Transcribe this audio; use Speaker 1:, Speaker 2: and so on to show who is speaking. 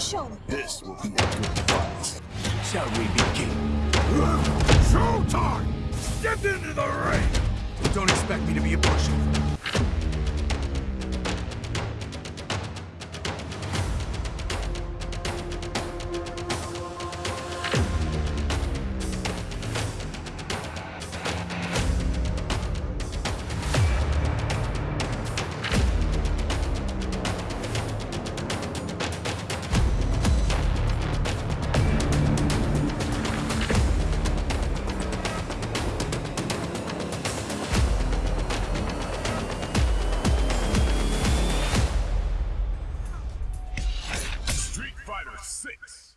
Speaker 1: show me.
Speaker 2: This will be a good fight.
Speaker 3: Shall we begin?
Speaker 2: Showtime! Get into the ring!
Speaker 3: Don't expect me to be a pushover.
Speaker 2: Fighter 6.